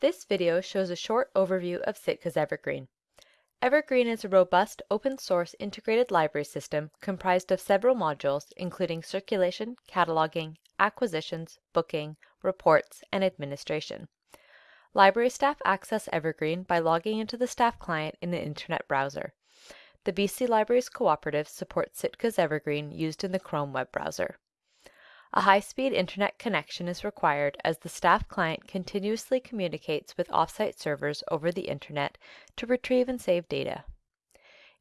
This video shows a short overview of Sitka's Evergreen. Evergreen is a robust open source integrated library system comprised of several modules including circulation, cataloging, acquisitions, booking, reports, and administration. Library staff access Evergreen by logging into the staff client in the Internet browser. The BC Libraries Cooperative supports Sitka's Evergreen used in the Chrome web browser. A high-speed internet connection is required as the staff client continuously communicates with offsite servers over the internet to retrieve and save data.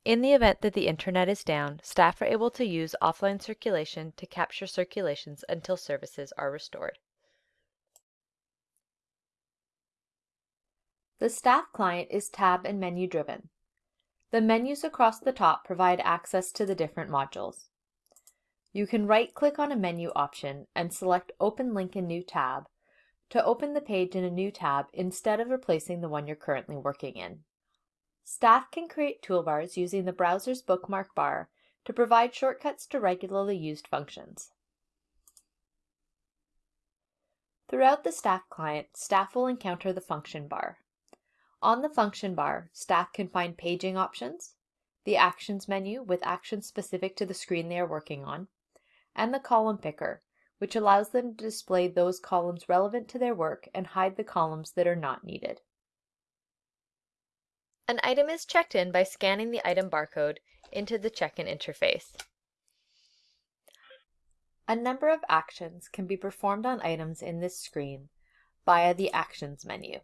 In the event that the internet is down, staff are able to use offline circulation to capture circulations until services are restored. The staff client is tab and menu driven. The menus across the top provide access to the different modules. You can right-click on a menu option and select Open Link in New Tab to open the page in a new tab instead of replacing the one you're currently working in. Staff can create toolbars using the browser's bookmark bar to provide shortcuts to regularly used functions. Throughout the staff client, staff will encounter the function bar. On the function bar, staff can find paging options, the actions menu with actions specific to the screen they are working on, and the column picker, which allows them to display those columns relevant to their work and hide the columns that are not needed. An item is checked in by scanning the item barcode into the check-in interface. A number of actions can be performed on items in this screen via the Actions menu.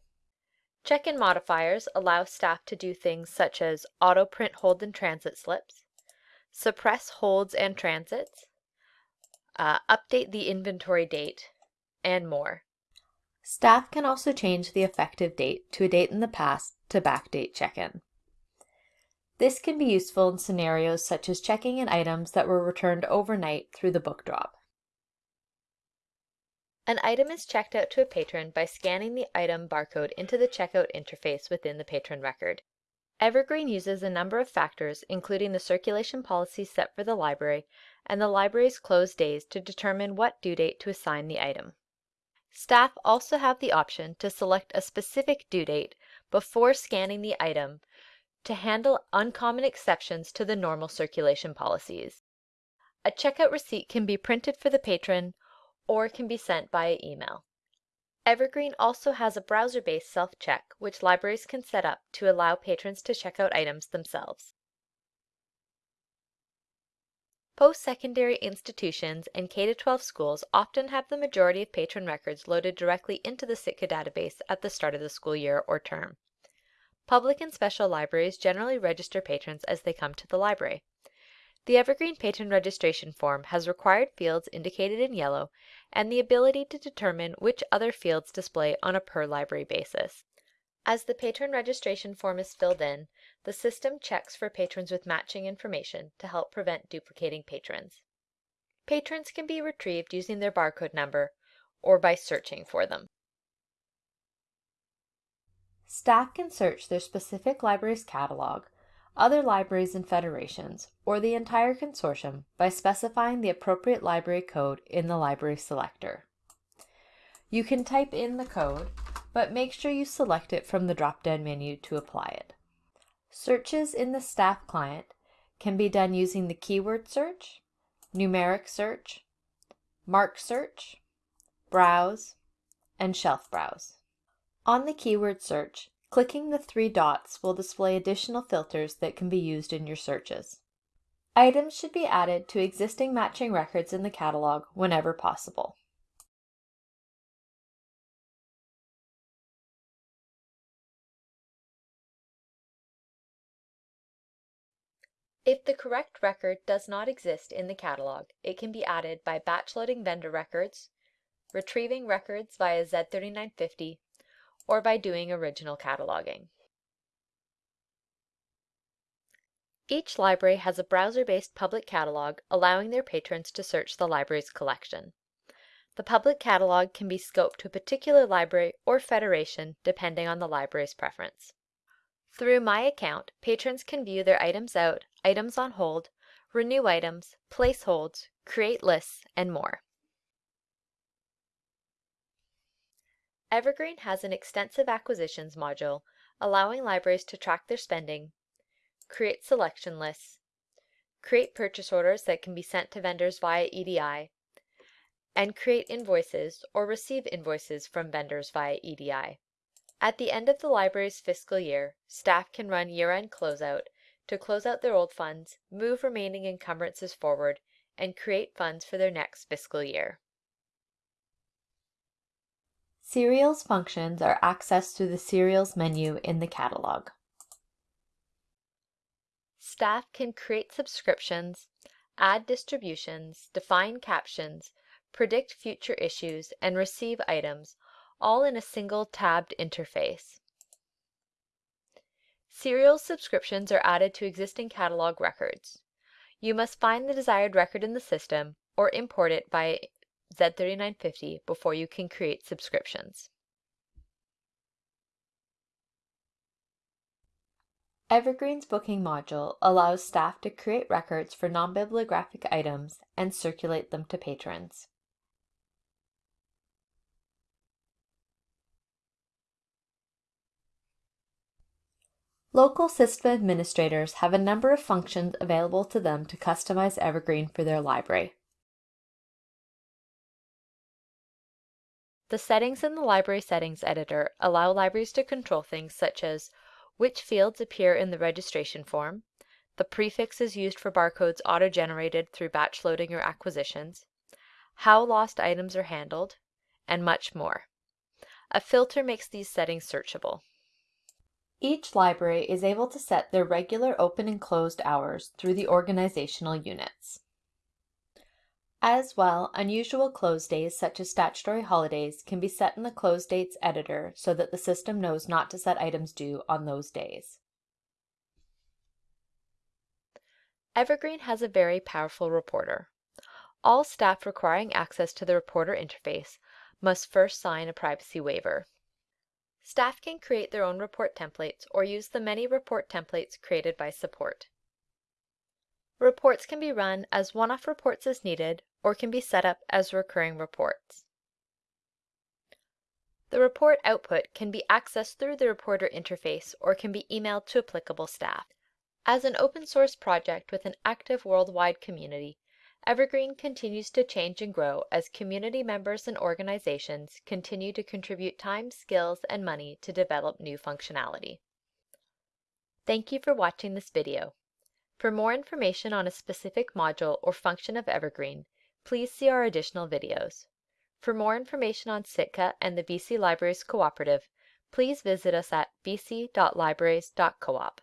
Check-in modifiers allow staff to do things such as auto-print hold and transit slips, suppress holds and transits, uh, update the inventory date, and more. Staff can also change the effective date to a date in the past to backdate check-in. This can be useful in scenarios such as checking in items that were returned overnight through the book drop. An item is checked out to a patron by scanning the item barcode into the checkout interface within the patron record. Evergreen uses a number of factors, including the circulation policy set for the library and the library's closed days to determine what due date to assign the item. Staff also have the option to select a specific due date before scanning the item to handle uncommon exceptions to the normal circulation policies. A checkout receipt can be printed for the patron or can be sent via email. Evergreen also has a browser-based self-check which libraries can set up to allow patrons to check out items themselves. Post-secondary institutions and K-12 schools often have the majority of patron records loaded directly into the Sitka database at the start of the school year or term. Public and special libraries generally register patrons as they come to the library. The Evergreen Patron Registration Form has required fields indicated in yellow and the ability to determine which other fields display on a per library basis. As the patron registration form is filled in, the system checks for patrons with matching information to help prevent duplicating patrons. Patrons can be retrieved using their barcode number or by searching for them. Staff can search their specific library's catalog other libraries and federations, or the entire consortium by specifying the appropriate library code in the library selector. You can type in the code, but make sure you select it from the drop-down menu to apply it. Searches in the staff client can be done using the keyword search, numeric search, MARC search, browse, and shelf browse. On the keyword search, Clicking the three dots will display additional filters that can be used in your searches. Items should be added to existing matching records in the catalog whenever possible. If the correct record does not exist in the catalog, it can be added by batch loading vendor records, retrieving records via Z3950, or by doing original cataloging. Each library has a browser-based public catalog allowing their patrons to search the library's collection. The public catalog can be scoped to a particular library or federation depending on the library's preference. Through My Account, patrons can view their items out, items on hold, renew items, place holds, create lists, and more. Evergreen has an extensive acquisitions module allowing libraries to track their spending, create selection lists, create purchase orders that can be sent to vendors via EDI, and create invoices or receive invoices from vendors via EDI. At the end of the library's fiscal year, staff can run year-end closeout to close out their old funds, move remaining encumbrances forward, and create funds for their next fiscal year. Serials functions are accessed through the Serials menu in the catalog. Staff can create subscriptions, add distributions, define captions, predict future issues, and receive items, all in a single tabbed interface. Serial subscriptions are added to existing catalog records. You must find the desired record in the system or import it via Z3950 before you can create subscriptions. Evergreen's booking module allows staff to create records for non-bibliographic items and circulate them to patrons. Local system administrators have a number of functions available to them to customize Evergreen for their library. The settings in the Library Settings Editor allow libraries to control things such as which fields appear in the registration form, the prefixes used for barcodes auto-generated through batch loading or acquisitions, how lost items are handled, and much more. A filter makes these settings searchable. Each library is able to set their regular open and closed hours through the organizational units. As well, unusual close days such as statutory holidays can be set in the close dates editor so that the system knows not to set items due on those days. Evergreen has a very powerful reporter. All staff requiring access to the reporter interface must first sign a privacy waiver. Staff can create their own report templates or use the many report templates created by support. Reports can be run as one-off reports as needed or can be set up as recurring reports. The report output can be accessed through the reporter interface or can be emailed to applicable staff. As an open source project with an active worldwide community, Evergreen continues to change and grow as community members and organizations continue to contribute time, skills, and money to develop new functionality. Thank you for watching this video. For more information on a specific module or function of Evergreen, please see our additional videos. For more information on Sitka and the BC Libraries Cooperative, please visit us at bc.libraries.coop.